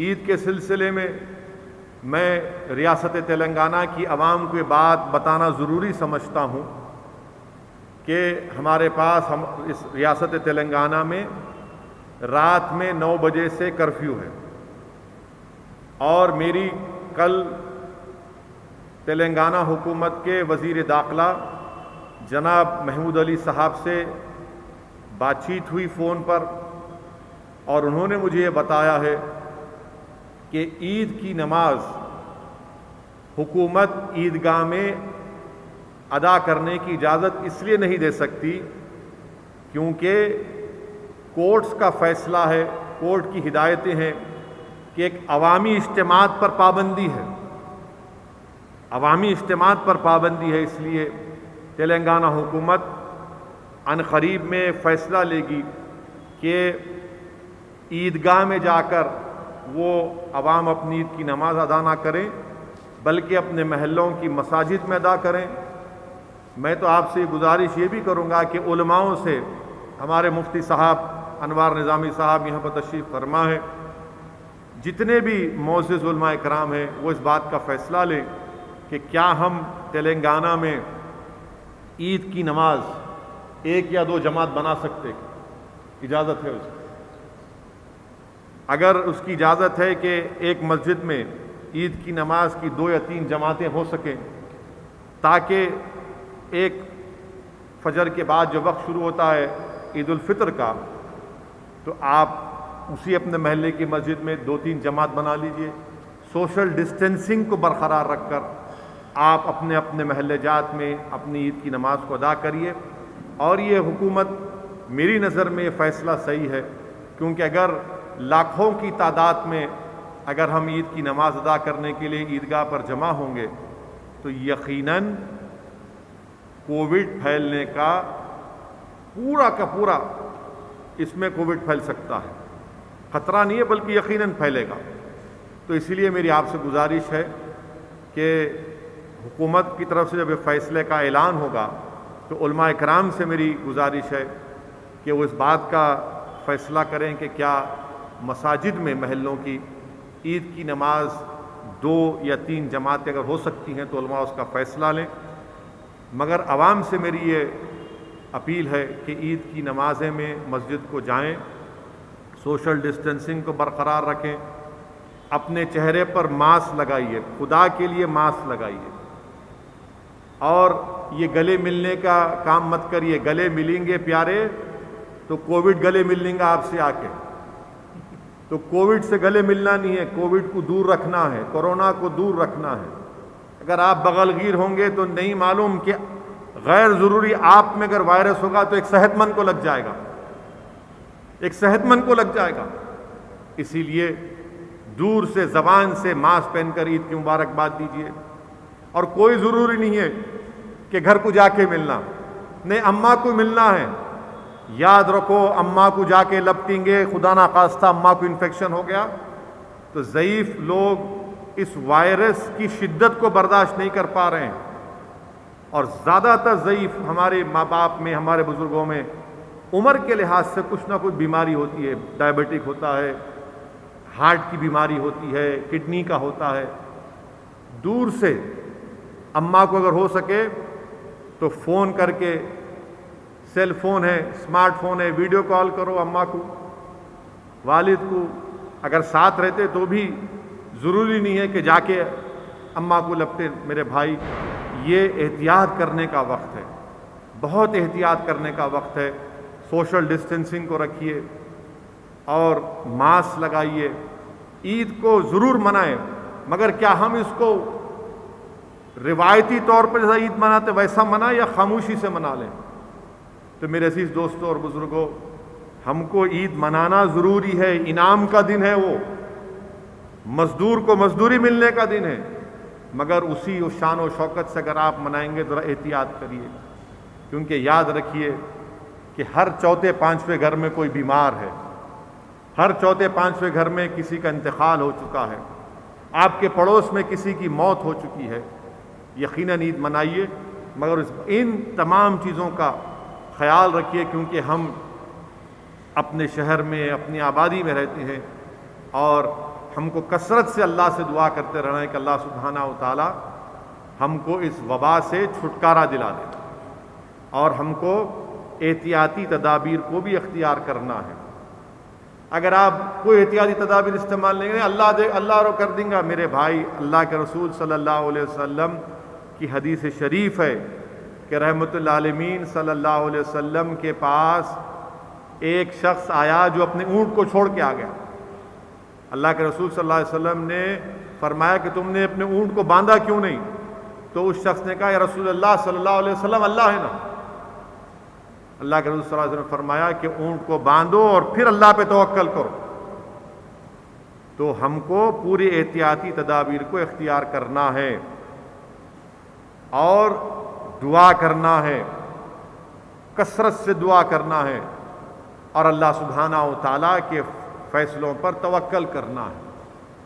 ईद के सिलसिले में मैं रियासत तेलंगाना की आवाम को बात बताना ज़रूरी समझता हूँ कि हमारे पास हम इस रियासत तेलंगाना में रात में नौ बजे से कर्फ्यू है। और मेरी कल तेलंगाना हुकूमत के वज़ी दाखिला जनाब महमूद अली साहब से बातचीत हुई फ़ोन पर और उन्होंने मुझे ये बताया है कि ईद की नमाज़ हुकूमत ईदगाह में अदा करने की इजाज़त इसलिए नहीं दे सकती क्योंकि कोर्ट्स का फ़ैसला है, कोर्ट की हिदायतें हैं कि एक अवामी इज्तम पर पाबंदी है। अवामी इज्तम पर पाबंदी है इसलिए तेलंगाना हुकूमत अन करीब में फ़ैसला लेगी कि ईदगाह में जाकर वो अवाम अपनी ईद की नमाज़ अदा ना करें, बल्कि अपने महलों की मसाजिद में अदा करें। मैं तो आपसे गुजारिश ये भी करूँगा कि उलमाओं से हमारे मुफ्ती साहब अनवार निज़ामी साहब यहाँ पर तशरीफ़ फरमा है। जितने भी मोज़ कराम हैं, वो इस बात का फ़ैसला लें कि क्या हम तेलंगाना में ईद की नमाज़ एक या दो जमात बना सकते इजाज़त है उसकी। अगर उसकी इजाज़त है कि एक मस्जिद में ईद की नमाज़ की दो या तीन जमातें हो सकें, ताकि एक फजर के बाद जो वक्त शुरू होता है ईद फितर का तो आप उसी अपने महल्ले की मस्जिद में दो तीन जमात बना लीजिए। सोशल डिस्टेंसिंग को बरकरार रखकर आप अपने अपने महल्ले जात में अपनी ईद की नमाज़ को अदा करिए। और ये हुकूमत मेरी नज़र में ये फ़ैसला सही है, क्योंकि अगर लाखों की तादाद में अगर हम ईद की नमाज़ अदा करने के लिए ईदगाह पर जमा होंगे तो यकीनन कोविड फैलने का पूरा का पूरा इसमें कोविड फैल सकता है। ख़तरा नहीं है, बल्कि यकीनन फैलेगा। तो इसीलिए मेरी आपसे गुजारिश है कि हुकूमत की तरफ़ से जब फैसले का ऐलान होगा तो कराम से मेरी गुजारिश है कि वो इस बात का फ़ैसला करें कि क्या मसाजिद में महलों की ईद की नमाज़ दो या तीन जमातें अगर हो सकती हैं तो उसका फ़ैसला लें। मगर आवाम से मेरी ये अपील है कि ईद की नमाज़ें में मस्जिद को जाएँ, सोशल डिस्टेंसिंग को बरकरार रखें अपने चेहरे पर मास्क लगाइए खुदा के लिए मास्क लगाइए। और ये गले मिलने का काम मत करिए गले मिलेंगे प्यारे तो कोविड गले मिल लेंगे आपसे आके। तो कोविड से गले मिलना नहीं है, कोविड को दूर रखना है, कोरोना को दूर रखना है। अगर आप बगलगीर होंगे तो नहीं मालूम कि गैर ज़रूरी आप में अगर वायरस होगा तो एक सेहतमंद को लग जाएगा। एक सेहतमंद को लग जाएगा। इसीलिए दूर से जबान से मास्क पहनकर ईद की मुबारकबाद दीजिए। और कोई ज़रूरी नहीं है कि घर को जाके मिलना। नहीं, अम्मा को मिलना है। याद रखो, अम्मा को जाके लपटेंगे खुदा ना खास्ता, अम्मा को इन्फेक्शन हो गया। तो ज़यीफ़ लोग इस वायरस की शिद्दत को बर्दाश्त नहीं कर पा रहे हैं। और ज़्यादातर ज़यीफ़ हमारे माँ बाप में, हमारे बुज़ुर्गों में, उम्र के लिहाज से कुछ ना कुछ बीमारी होती है। डायबिटिक होता है हार्ट की बीमारी होती है किडनी का होता है। दूर से अम्मा को अगर हो सके तो फ़ोन करके सेल फ़ोन है स्मार्टफ़ोन है, वीडियो कॉल करो अम्मा को, वालिद को, अगर साथ रहते तो भी ज़रूरी नहीं है कि जाके अम्मा को लपटे मेरे भाई। ये एहतियात करने का वक्त है, बहुत एहतियात करने का वक्त है। सोशल डिस्टेंसिंग को रखिए और मास्क लगाइए, ईद को ज़रूर मनाएँ, मगर क्या हम इसको रिवायती तौर पर जैसा ईद मनाते वैसा मना या खामोशी से मना लें? तो मेरे अज़ीज़ दोस्तों और बुज़ुर्गों, हमको ईद मनाना ज़रूरी है, इनाम का दिन है वो। मज़दूर को मजदूरी मिलने का दिन है, मगर उसी उस शान व शौकत से अगर आप मनाएँगे, ज़रा एहतियात करिए, क्योंकि याद रखिए कि हर चौथे पाँचवें घर में कोई बीमार है। हर चौथे पाँचवें घर में किसी का इंतकाल हो चुका है। आपके पड़ोस में किसी की मौत हो चुकी है। यकीन ईद मनाइए, मगर इन तमाम चीज़ों का ख्याल रखिए क्योंकि हम अपने शहर में, अपनी आबादी में रहते हैं और हमको कसरत से अल्लाह से दुआ करते रहना है कि अल्लाह सुबहाना ताला हमको इस वबा से छुटकारा दिला दे और हमको एहतियाती तदाबीर को भी अख्तियार करना है। अगर आप कोई एहतियाती तदाबीर इस्तेमाल नहीं करें, अल्लाह दे, अल्लाह रो कर देंगे। मेरे भाई, अल्लाह के रसूल सल्लल्लाहु अलैहि वसल्लम की हदीस शरीफ है। कि रहमतमीन सल्लल्लाहु अलैहि वसल्लम के पास एक शख्स आया जो अपने ऊँट को छोड़ के आ गया। अल्लाह के रसूल सल्लल्लाहु अलैहि वसल्लम ने फरमाया कि तुमने अपने ऊँट को बांधा क्यों नहीं? तो उस शख्स ने कहा रसूल अल्लाह सल्लल्लाहु अलैहि वसल्लम, अल्लाह है ना। अल्लाह के रसूल ने फरमाया कि ऊँट को बांधो और फिर अल्लाह पे तवक्ल करो। तो हमको पूरी एहतियाती तदाबीर को इख्तियार करना है। और दुआ करना है, कसरत से दुआ करना है और अल्लाह सुबहाना ताला के फैसलों पर तवक्ल करना है।